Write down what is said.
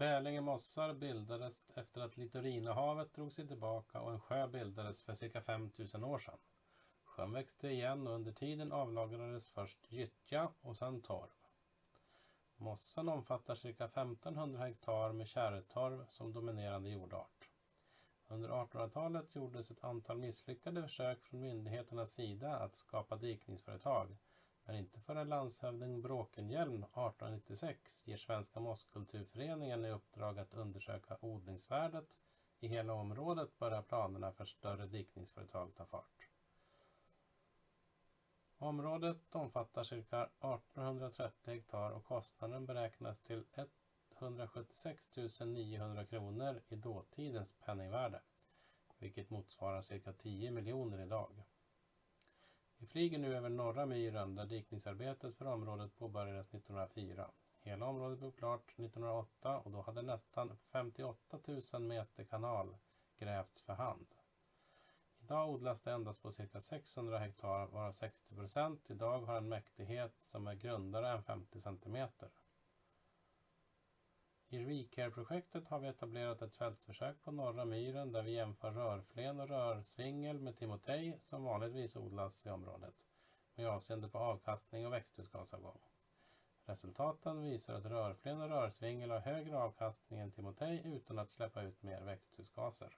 Bälinge mossar bildades efter att Litorinahavet drog sig tillbaka och en sjö bildades för cirka 5000 år sedan. Sjön växte igen och under tiden avlagrades först gyttja och sedan torv. Mossan omfattar cirka 1500 hektar med kärrtorv som dominerande jordart. Under 1800-talet gjordes ett antal misslyckade försök från myndigheternas sida att skapa dikningsföretag men inte förrän landshövding Bråkenhielm 1896 ger Svenska mosskulturföreningen i uppdrag att undersöka odlingsvärdet i hela området börjar planerna för större dikningsföretag ta fart. Området omfattar cirka 1830 hektar och kostnaden beräknas till 176 900 kronor i dåtidens penningvärde, vilket motsvarar cirka 10 miljoner idag. Vi flyger nu över norra myren där dikningsarbetet för området påbörjades 1904. Hela området blev klart 1908 och då hade nästan 58 000 meter kanal grävts för hand. Idag odlas det endast på cirka 600 hektar varav 60 procent idag har en mäktighet som är grundare än 50 centimeter. I ReCare-projektet har vi etablerat ett fältförsök på norra myren där vi jämför rörflen och rörsvingel med timotej som vanligtvis odlas i området med avseende på avkastning och växthusgasavgång. Resultaten visar att rörflen och rörsvingel har högre avkastning än timotej utan att släppa ut mer växthusgaser.